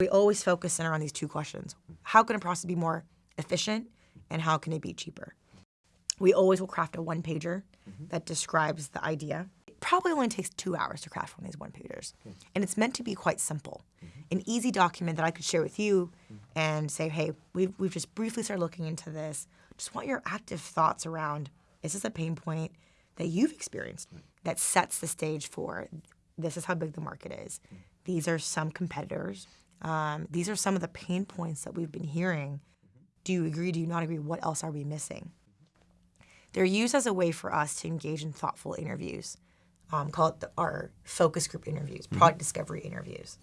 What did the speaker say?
We always focus in around these two questions. How can a process be more efficient and how can it be cheaper? We always will craft a one pager mm-hmm. that describes the idea. It probably only takes two hours to craft one of these one pagers. And it's meant to be quite simple. Mm-hmm. An easy document that I could share with you mm-hmm. and say, hey, we've, we've just briefly started looking into this. Just want your active thoughts around is this a pain point that you've experienced that sets the stage for this is how big the market is. These are some competitors. Um, these are some of the pain points that we've been hearing. Do you agree? Do you not agree? What else are we missing? They're used as a way for us to engage in thoughtful interviews. Um, call it the, our focus group interviews, product discovery interviews.